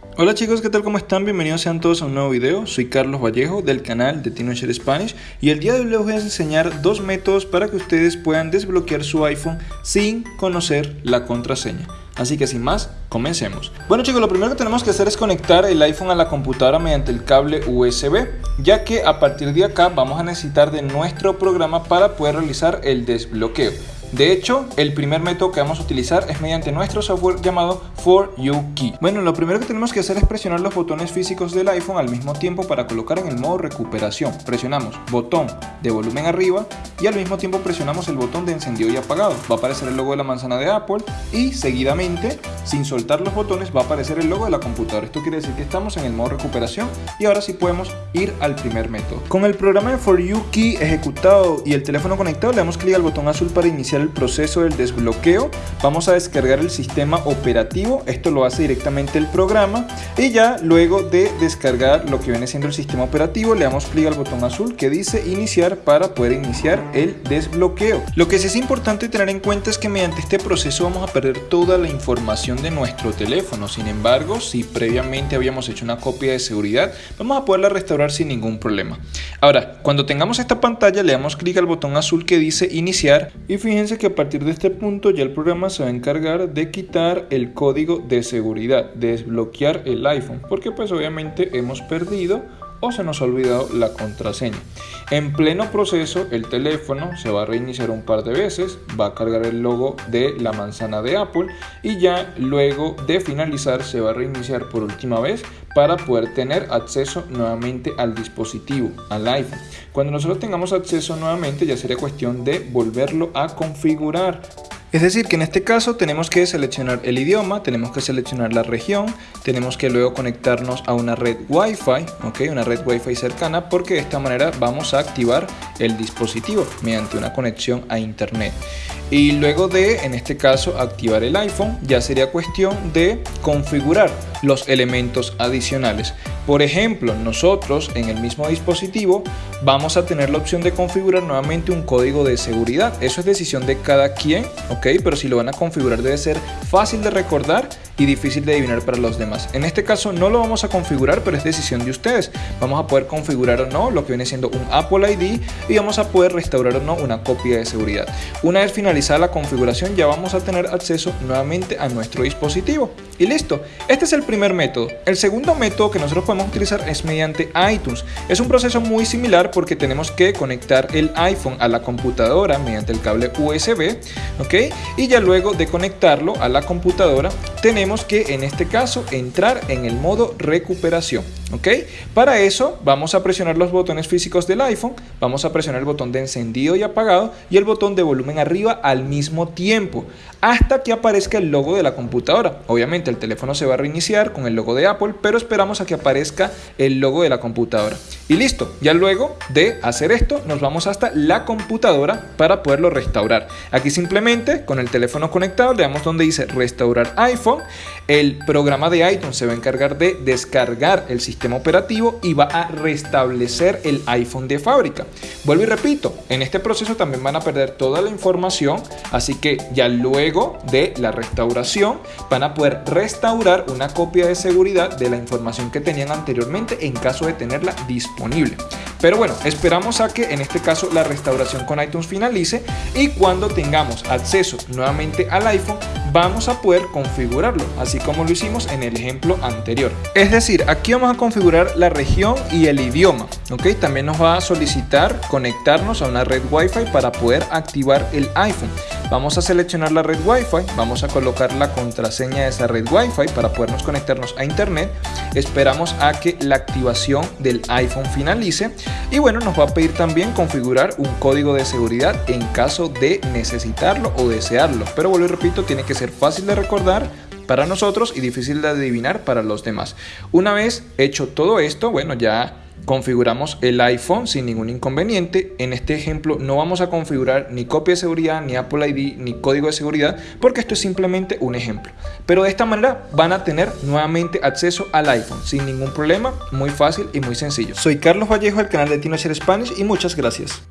Hola chicos, ¿qué tal? ¿Cómo están? Bienvenidos sean todos a un nuevo video. Soy Carlos Vallejo del canal de TinoShare Spanish y el día de hoy les voy a enseñar dos métodos para que ustedes puedan desbloquear su iPhone sin conocer la contraseña. Así que sin más, comencemos. Bueno chicos, lo primero que tenemos que hacer es conectar el iPhone a la computadora mediante el cable USB, ya que a partir de acá vamos a necesitar de nuestro programa para poder realizar el desbloqueo. De hecho, el primer método que vamos a utilizar es mediante nuestro software llamado For You Key. Bueno, lo primero que tenemos que hacer es presionar los botones físicos del iPhone al mismo tiempo para colocar en el modo recuperación. Presionamos botón de volumen arriba y al mismo tiempo presionamos el botón de encendido y apagado. Va a aparecer el logo de la manzana de Apple y seguidamente, sin soltar los botones, va a aparecer el logo de la computadora. Esto quiere decir que estamos en el modo recuperación y ahora sí podemos ir al primer método. Con el programa de For You Key ejecutado y el teléfono conectado, le damos clic al botón azul para iniciar el proceso del desbloqueo, vamos a descargar el sistema operativo, esto lo hace directamente el programa y ya luego de descargar lo que viene siendo el sistema operativo le damos clic al botón azul que dice iniciar para poder iniciar el desbloqueo. Lo que sí es importante tener en cuenta es que mediante este proceso vamos a perder toda la información de nuestro teléfono, sin embargo si previamente habíamos hecho una copia de seguridad vamos a poderla restaurar sin ningún problema. Ahora, cuando tengamos esta pantalla le damos clic al botón azul que dice iniciar y fíjense que a partir de este punto ya el programa se va a encargar de quitar el código de seguridad, de desbloquear el iPhone, porque pues obviamente hemos perdido o se nos ha olvidado la contraseña. En pleno proceso el teléfono se va a reiniciar un par de veces, va a cargar el logo de la manzana de Apple y ya luego de finalizar se va a reiniciar por última vez para poder tener acceso nuevamente al dispositivo, al iPhone. Cuando nosotros tengamos acceso nuevamente ya sería cuestión de volverlo a configurar es decir, que en este caso tenemos que seleccionar el idioma, tenemos que seleccionar la región, tenemos que luego conectarnos a una red Wi-Fi, una red Wi-Fi cercana, porque de esta manera vamos a activar el dispositivo mediante una conexión a internet. Y luego de, en este caso, activar el iPhone, ya sería cuestión de configurar los elementos adicionales. Por ejemplo, nosotros en el mismo dispositivo vamos a tener la opción de configurar nuevamente un código de seguridad. Eso es decisión de cada quien, ¿ok? Pero si lo van a configurar debe ser fácil de recordar y difícil de adivinar para los demás. En este caso no lo vamos a configurar, pero es decisión de ustedes. Vamos a poder configurar o no lo que viene siendo un Apple ID y vamos a poder restaurar o no una copia de seguridad. Una vez finalizada la configuración ya vamos a tener acceso nuevamente a nuestro dispositivo. Y listo, este es el primer método. El segundo método que nosotros podemos utilizar es mediante iTunes. Es un proceso muy similar porque tenemos que conectar el iPhone a la computadora mediante el cable USB, ¿ok? Y ya luego de conectarlo a la computadora tenemos que en este caso entrar en el modo recuperación. Para eso vamos a presionar los botones físicos del iPhone, vamos a presionar el botón de encendido y apagado y el botón de volumen arriba al mismo tiempo hasta que aparezca el logo de la computadora. Obviamente el teléfono se va a reiniciar con el logo de Apple, pero esperamos a que aparezca el logo de la computadora. Y listo, ya luego de hacer esto nos vamos hasta la computadora para poderlo restaurar. Aquí simplemente con el teléfono conectado le damos donde dice restaurar iPhone, el programa de iTunes se va a encargar de descargar el sistema operativo y va a restablecer el iPhone de fábrica. Vuelvo y repito, en este proceso también van a perder toda la información, así que ya luego de la restauración van a poder restaurar una copia de seguridad de la información que tenían anteriormente en caso de tenerla disponible. Pero bueno, esperamos a que en este caso la restauración con iTunes finalice y cuando tengamos acceso nuevamente al iPhone vamos a poder configurarlo, así como lo hicimos en el ejemplo anterior. Es decir, aquí vamos a configurar la región y el idioma, ¿ok? También nos va a solicitar conectarnos a una red Wi-Fi para poder activar el iPhone. Vamos a seleccionar la red Wi-Fi, vamos a colocar la contraseña de esa red Wi-Fi para podernos conectarnos a internet. Esperamos a que la activación del iPhone finalice y bueno, nos va a pedir también configurar un código de seguridad en caso de necesitarlo o desearlo. Pero vuelvo y repito, tiene que ser fácil de recordar para nosotros y difícil de adivinar para los demás. Una vez hecho todo esto, bueno, ya configuramos el iPhone sin ningún inconveniente. En este ejemplo no vamos a configurar ni copia de seguridad, ni Apple ID, ni código de seguridad, porque esto es simplemente un ejemplo. Pero de esta manera van a tener nuevamente acceso al iPhone sin ningún problema, muy fácil y muy sencillo. Soy Carlos Vallejo del canal de TinoShare Spanish y muchas gracias.